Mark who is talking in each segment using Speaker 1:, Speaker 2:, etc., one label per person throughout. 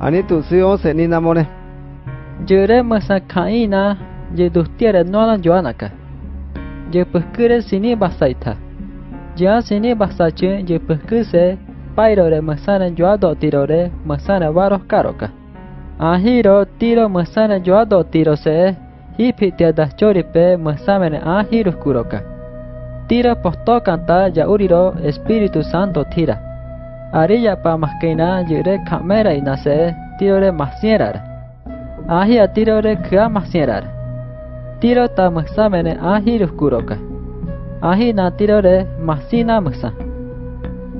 Speaker 1: Ani tu si once ni namone.
Speaker 2: Jere masa je duhtiere nona joanaka. Je pekure sini basaita. Jia sini basache je pekuse pairore masana joado tirore masana varos karoka. Ahiro tiro masana joado tiro se hipitia das choripe masamene ahiro kuroka. Tira posto canta ya uriro Espíritu Santo tira. Ariyapa maskina yurek kamera y nace tirore masierar. Ahia tirore kga masierar. Tiro tam examene ahi ruskuroka. Ahi na tirore masina msa.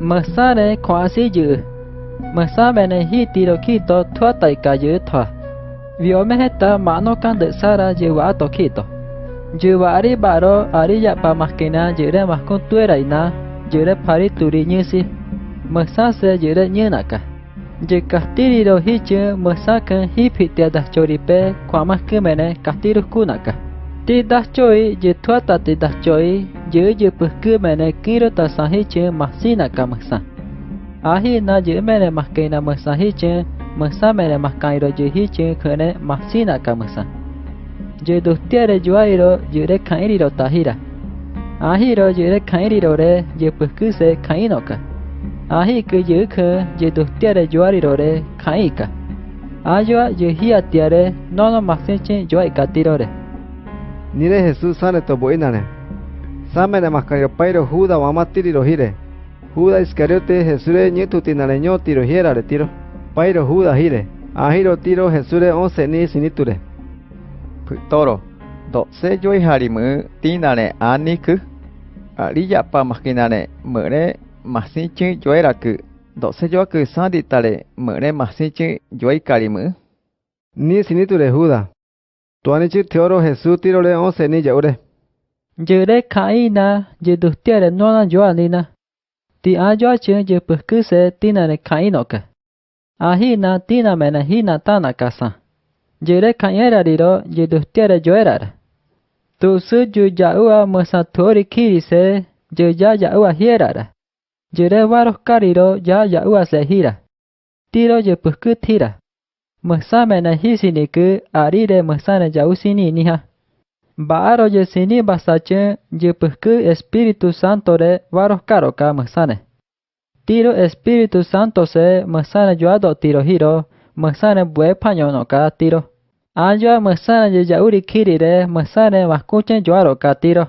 Speaker 2: Msare kwasi yu. Msamene hitiro kito tuata y kayu tua. Viomeheta mano kandesara yewa tokito. Yewa ari baro ariyapa maskina yure maskun tuera y na yure pari turi nyusi. Mesasa jeda nyenaka. Jika tirido hija mesakan hipitiada choripe kuamas kemene kastirus kunaka. Tidak choi mà tuata tidak choi je je perkemene kiro tasahije masinaka mesa. Ahi na je mene maskena mesahije mesa mene maskairo je hije kene masinaka mesa. Je dostiare juairo jure kairiro tahira. Ahiro jure kairiro re je nọ cả. Ahi ke je ke je dustiare juariro re kaika. Ajua je hiatiare nono masinche juai katirore.
Speaker 1: Nire Jesús sane to boinane. Samene makayo pairo Juda wamatiri rohire. Juda Iscariote Jesure nyetu tinare nyo tiro hiera re tiro. Pairo Juda hire. Ahiro tiro Jesure once ni siniture.
Speaker 3: toro do se joi harimu masi chữ chuối là cự độ sẽ cho cự sa đi tà lệ mở nên masi chữ chuối cà đi mỡ
Speaker 1: ni xin tu lệ huda tuani chữ thiếu rồi Jesus ti rồi ông sẽ ni giàu
Speaker 2: đấy giờ đấy khai na giờ được tiệt là nó là giàu ni na ti a giàu chứ giờ bực cứ sẽ ti na là khai nó cả a hi na ti na mẹ na hi na ta na cả sa giờ đấy khai ra đi đó giờ được tiệt là giàu ra tu sư ju giàu mà sa thori khi sẽ giờ giàu giàu hiera ra mena hisini ke arire masana jau sini niha. Baaro je sini basache je pekku Espíritu Santo re varos karoka masane. Tiro Espíritu Santo se masana joado tiro hiro masane bue pañono ka tiro. Ajo masana je jauri kiri re masane maskuchen joaro ka tiro.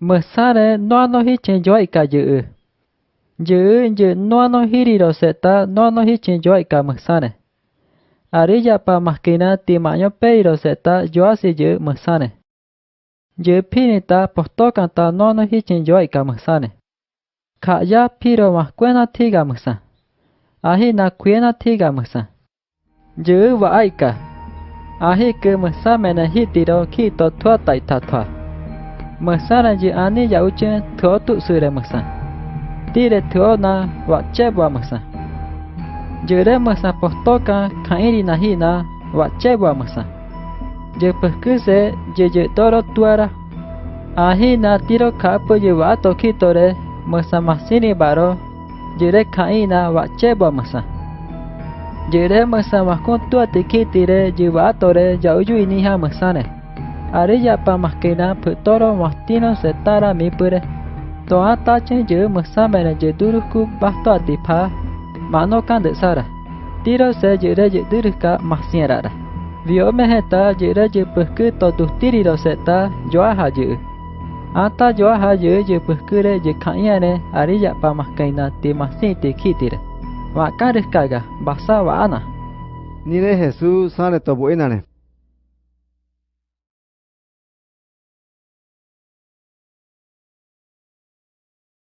Speaker 2: Masane no no hichen Dư dư no no hiri do seta no no hi chin yo ka mxane. Arilla pa maskina ti maño pe do seta yo asi dư mxane. Dư pinita posto kanta no no hi chin yo ka mxane. Ka ya piro maskuena ti ga mxa. Ahi na kuena ti ga mxa. Dư va aika. Ahi ke mxa mena hi ti do khi to thua tai ta thua. Mxana anh ấy giàu uchen thua tu mực mxane. Tire tuo na wa chebwa masa. Jere masa postoka kairi na hina wa chebwa masa. Je pekuse je je toro tuara. Ahi na tiro kapo je wa to kitore masa masini baro jere kaina wa chebwa masa. Jere masa makun tua tikitire jiwa tore jauju ini ha masane. Ari ya pa maskina putoro mastino setara mipure. Toa ta chen je masa mene je duruku bahto atipa mano kan de sara. Tiro se jere je duruka masiera. Vio meheta jere je pekku to duhtiri ro seta joa haju. Ata joa haju je pekure je kanyane ari ya pa maskaina ti masin ti kitire. Wa karis kaga basa wa ana.
Speaker 1: Nire Jesús sane to boinane.